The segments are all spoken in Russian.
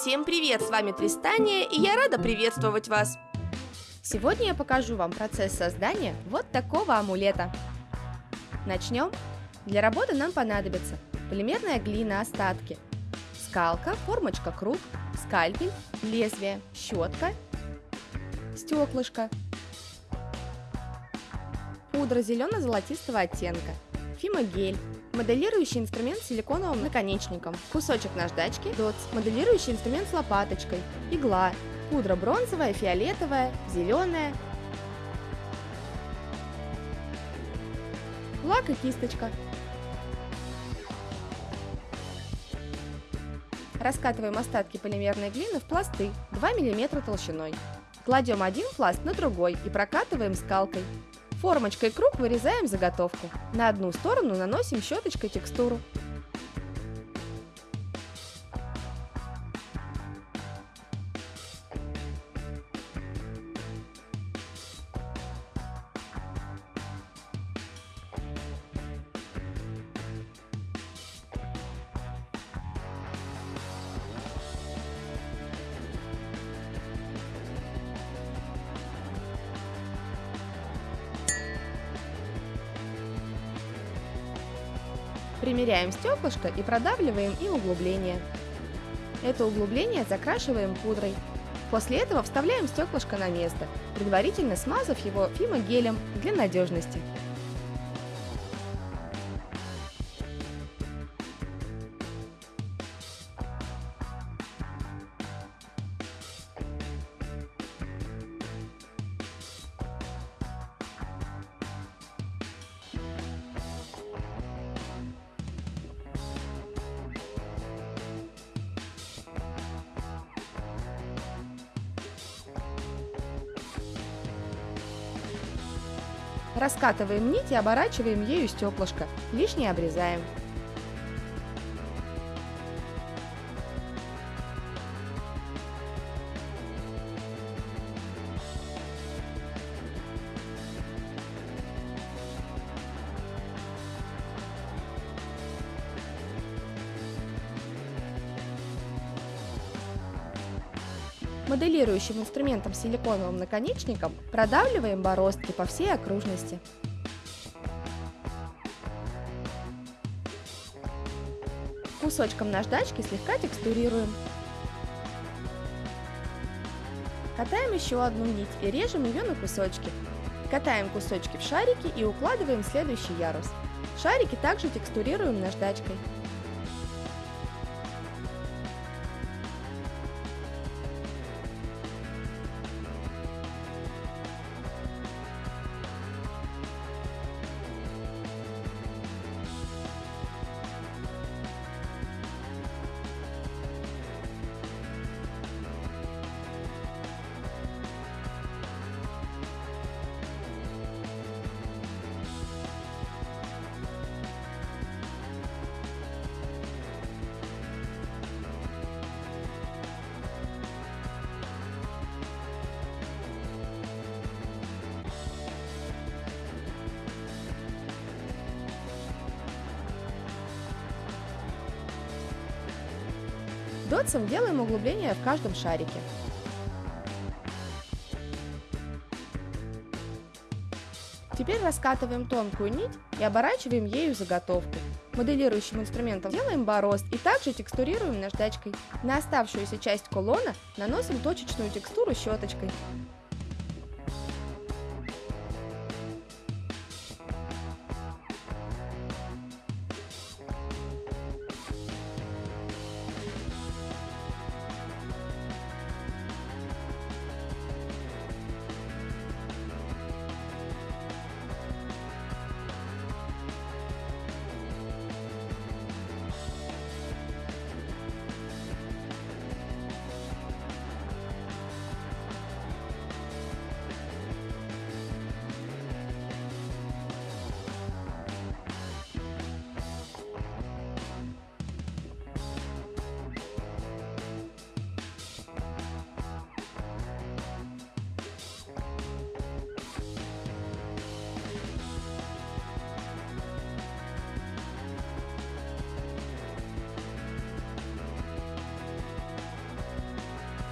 Всем привет, с вами Тристания, и я рада приветствовать вас. Сегодня я покажу вам процесс создания вот такого амулета. Начнем. Для работы нам понадобится полимерная глина остатки, скалка, формочка круг, скальпель, лезвие, щетка, стеклышко, пудра зелено-золотистого оттенка, фимогель, моделирующий инструмент с силиконовым наконечником, кусочек наждачки, дотс, моделирующий инструмент с лопаточкой, игла, пудра бронзовая, фиолетовая, зеленая, лак и кисточка. Раскатываем остатки полимерной глины в пласты 2 мм толщиной. Кладем один пласт на другой и прокатываем скалкой. Формочкой круг вырезаем заготовку. На одну сторону наносим щеточкой текстуру. Примеряем стеклышко и продавливаем им углубление. Это углубление закрашиваем пудрой. После этого вставляем стеклышко на место, предварительно смазав его фимогелем для надежности. Раскатываем нить и оборачиваем ею стеклышко, лишнее обрезаем. Моделирующим инструментом с силиконовым наконечником продавливаем бороздки по всей окружности. Кусочком наждачки слегка текстурируем. Катаем еще одну нить и режем ее на кусочки. Катаем кусочки в шарики и укладываем следующий ярус. Шарики также текстурируем наждачкой. Дотсом делаем углубление в каждом шарике. Теперь раскатываем тонкую нить и оборачиваем ею заготовку. Моделирующим инструментом делаем борозд и также текстурируем наждачкой. На оставшуюся часть кулона наносим точечную текстуру щеточкой.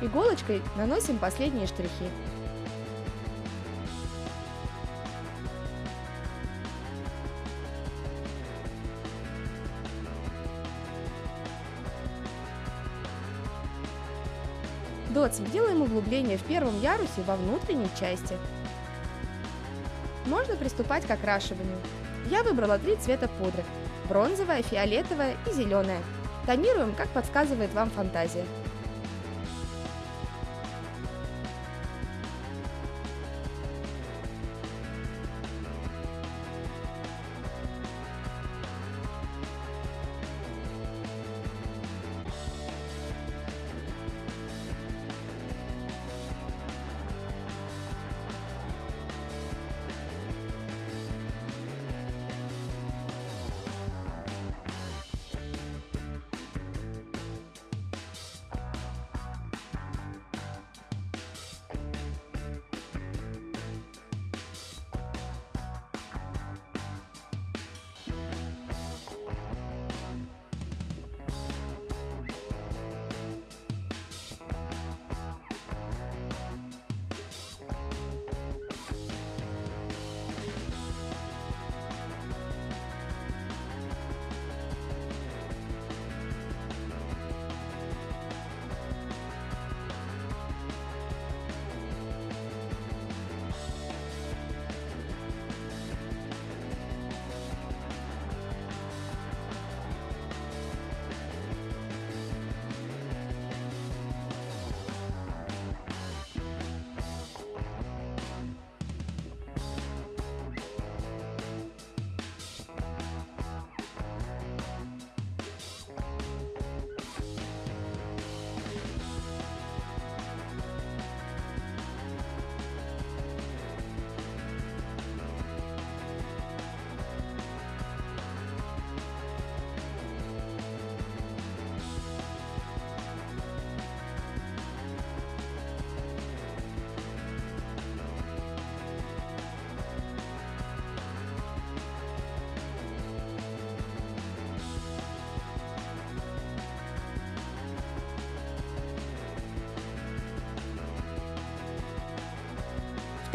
Иголочкой наносим последние штрихи. Дотсом делаем углубление в первом ярусе во внутренней части. Можно приступать к окрашиванию. Я выбрала три цвета пудры – бронзовая, фиолетовая и зеленая. Тонируем, как подсказывает вам фантазия.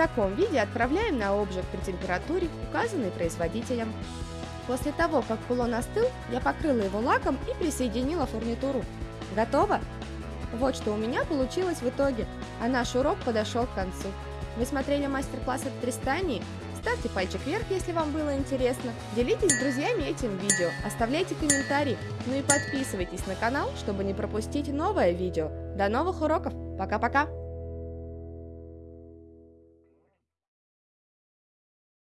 Таком виде отправляем на обжиг при температуре, указанной производителем. После того, как кулон остыл, я покрыла его лаком и присоединила фурнитуру. Готово? Вот что у меня получилось в итоге, а наш урок подошел к концу. Вы смотрели мастер-класс от Тристании? Ставьте пальчик вверх, если вам было интересно. Делитесь с друзьями этим видео, оставляйте комментарии, ну и подписывайтесь на канал, чтобы не пропустить новое видео. До новых уроков, пока-пока!